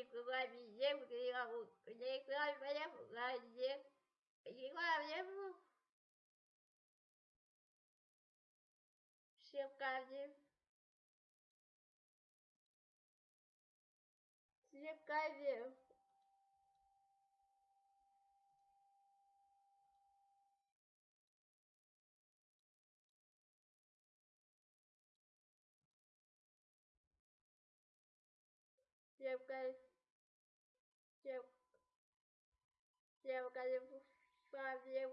никуда приехал, где, никуда приехал. Всем каждый. Всем каждый. Девка, дев, девка, девка, дев,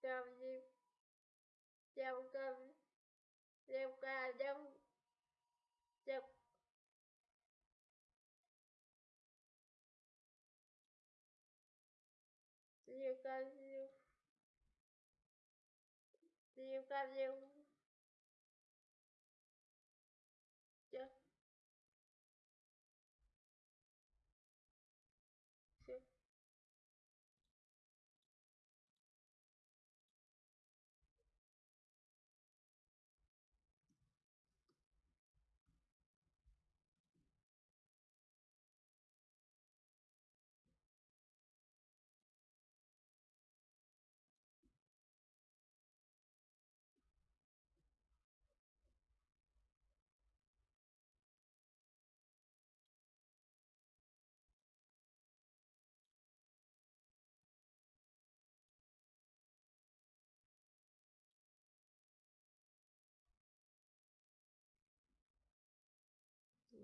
дев, девка, девка, дев, дев. Девка, дев,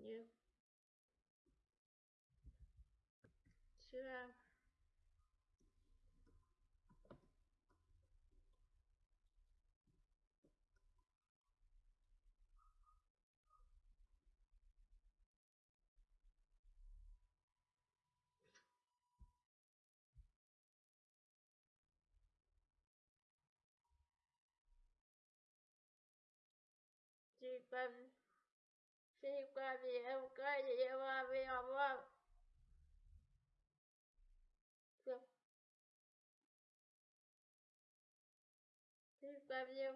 new Sure. Deep типа, девка, дева, дева. Все. Типа, дев.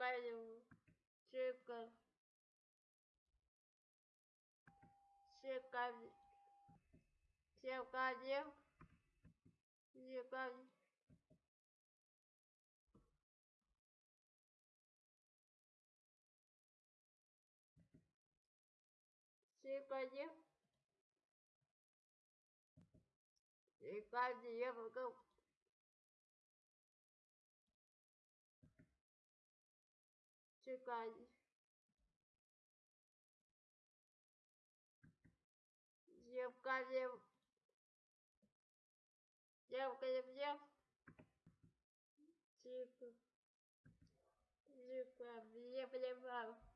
Типа, дев. Типа, дев. Типа, дев. Типа. Типа, Типа, девка. Девка, дев. Девка, дев, дев. Типа. Типа, дев, дев, дев.